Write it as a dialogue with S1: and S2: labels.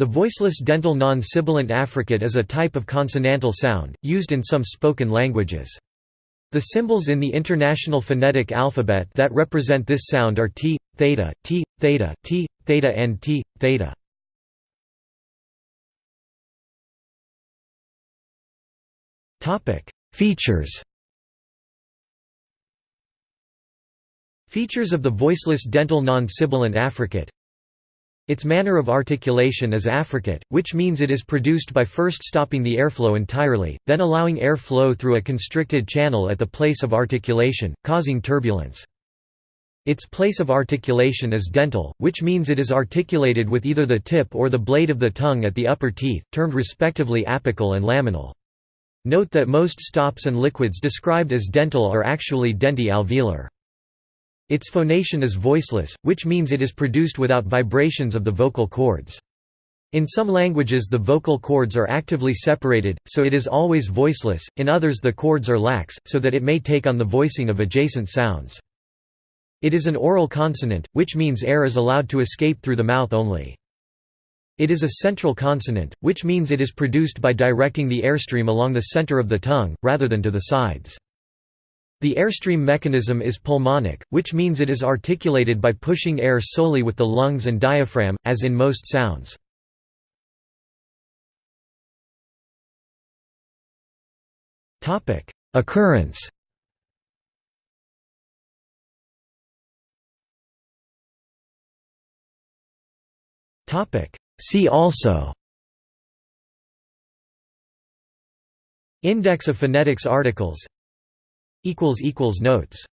S1: The voiceless dental non-sibilant affricate is a type of consonantal sound, used in some spoken languages. The symbols in the International Phonetic Alphabet that represent this sound are t, theta, t, theta, t, theta and t, theta. Features Features of the voiceless dental non-sibilant affricate its manner of articulation is affricate, which means it is produced by first stopping the airflow entirely, then allowing air flow through a constricted channel at the place of articulation, causing turbulence. Its place of articulation is dental, which means it is articulated with either the tip or the blade of the tongue at the upper teeth, termed respectively apical and laminal. Note that most stops and liquids described as dental are actually denti-alveolar. Its phonation is voiceless, which means it is produced without vibrations of the vocal cords. In some languages the vocal cords are actively separated, so it is always voiceless, in others the cords are lax, so that it may take on the voicing of adjacent sounds. It is an oral consonant, which means air is allowed to escape through the mouth only. It is a central consonant, which means it is produced by directing the airstream along the center of the tongue, rather than to the sides. The airstream mechanism is pulmonic, which means it is articulated by pushing air solely with the lungs and diaphragm, as in most sounds. Occurrence See also Index of phonetics articles Notes